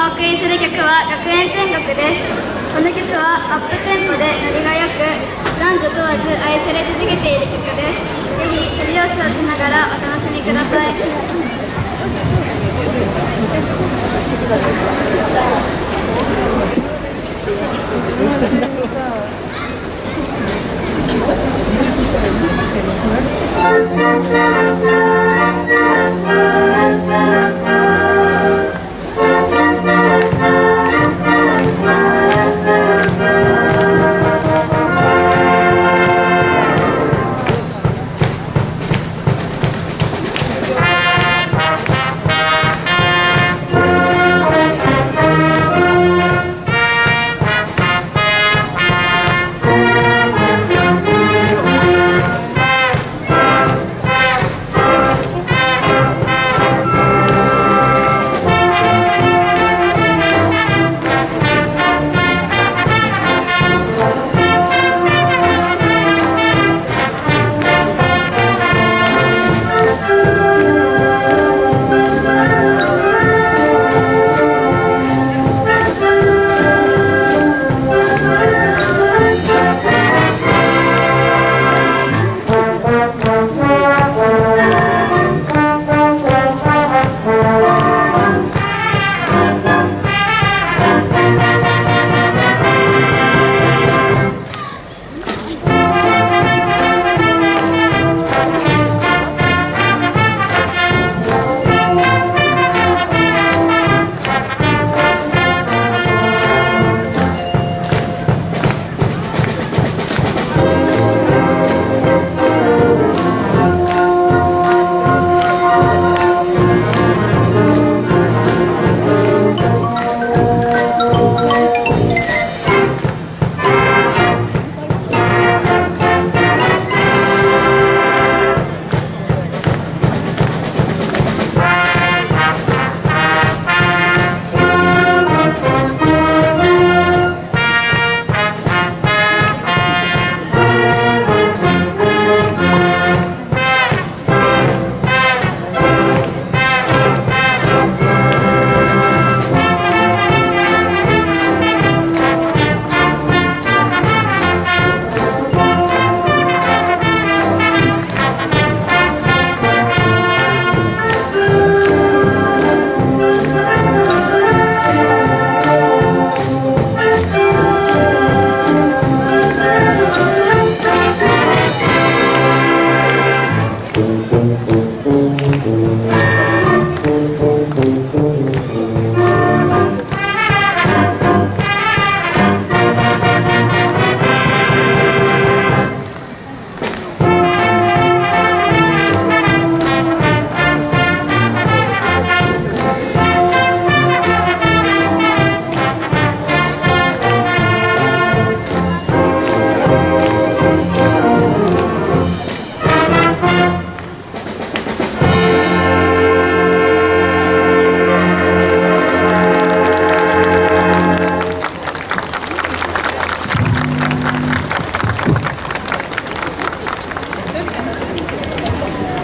お送りする曲は「学園天国」です。この曲はアップテンポでノリがよく男女問わず愛され続けている曲です。ぜひ手拍子をしながらお楽しみください「